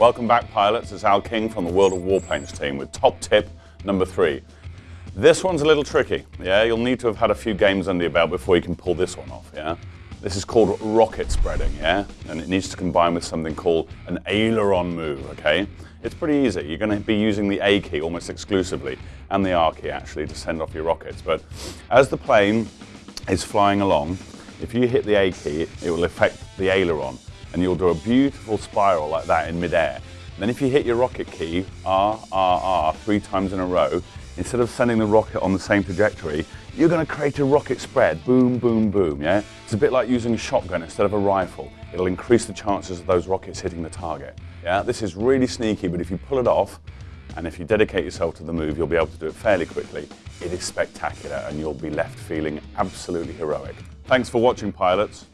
Welcome back pilots, it's Al King from the World of Warplanes team with top tip number three. This one's a little tricky, yeah? You'll need to have had a few games under your belt before you can pull this one off, yeah? This is called rocket spreading, yeah? And it needs to combine with something called an aileron move, okay? It's pretty easy. You're going to be using the A key almost exclusively, and the R key actually, to send off your rockets. But as the plane is flying along, if you hit the A key, it will affect the aileron, and you'll do a beautiful spiral like that in midair. Then if you hit your rocket key, R, R, R, three times in a row, instead of sending the rocket on the same trajectory, you're going to create a rocket spread, boom, boom, boom, yeah? It's a bit like using a shotgun instead of a rifle. It'll increase the chances of those rockets hitting the target, yeah? This is really sneaky, but if you pull it off, and if you dedicate yourself to the move, you'll be able to do it fairly quickly. It is spectacular, and you'll be left feeling absolutely heroic. Thanks for watching, pilots.